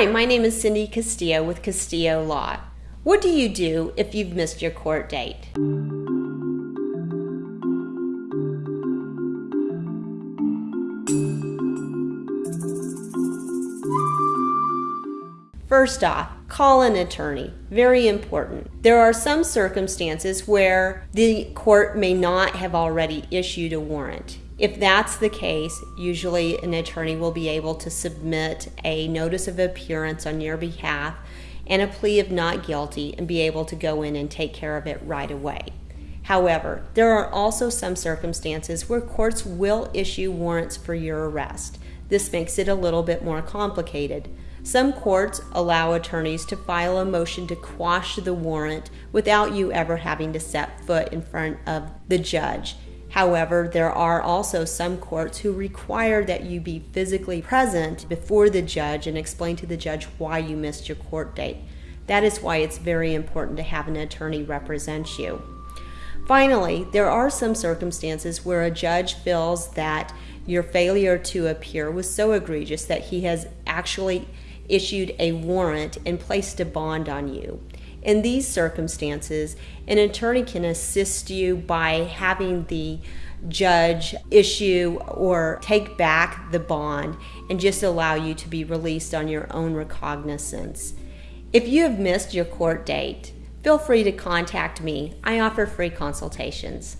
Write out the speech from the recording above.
Hi, my name is Cindy Castillo with Castillo Law. What do you do if you've missed your court date? First off, call an attorney. Very important. There are some circumstances where the court may not have already issued a warrant. If that's the case, usually an attorney will be able to submit a notice of appearance on your behalf and a plea of not guilty and be able to go in and take care of it right away. However, there are also some circumstances where courts will issue warrants for your arrest. This makes it a little bit more complicated. Some courts allow attorneys to file a motion to quash the warrant without you ever having to set foot in front of the judge. However, there are also some courts who require that you be physically present before the judge and explain to the judge why you missed your court date. That is why it's very important to have an attorney represent you. Finally, there are some circumstances where a judge feels that your failure to appear was so egregious that he has actually issued a warrant and placed a bond on you. In these circumstances, an attorney can assist you by having the judge issue or take back the bond and just allow you to be released on your own recognizance. If you have missed your court date, feel free to contact me. I offer free consultations.